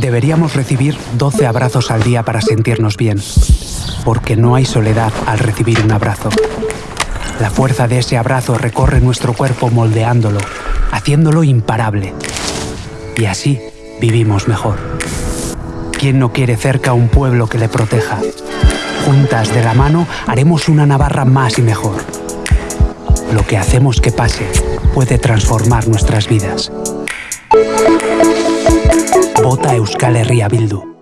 Deberíamos recibir 12 abrazos al día para sentirnos bien, porque no hay soledad al recibir un abrazo. La fuerza de ese abrazo recorre nuestro cuerpo moldeándolo, haciéndolo imparable. Y así vivimos mejor. ¿Quién no quiere cerca un pueblo que le proteja? Juntas de la mano haremos una Navarra más y mejor. Lo que hacemos que pase puede transformar nuestras vidas. Vota Euskal Herria Bildu.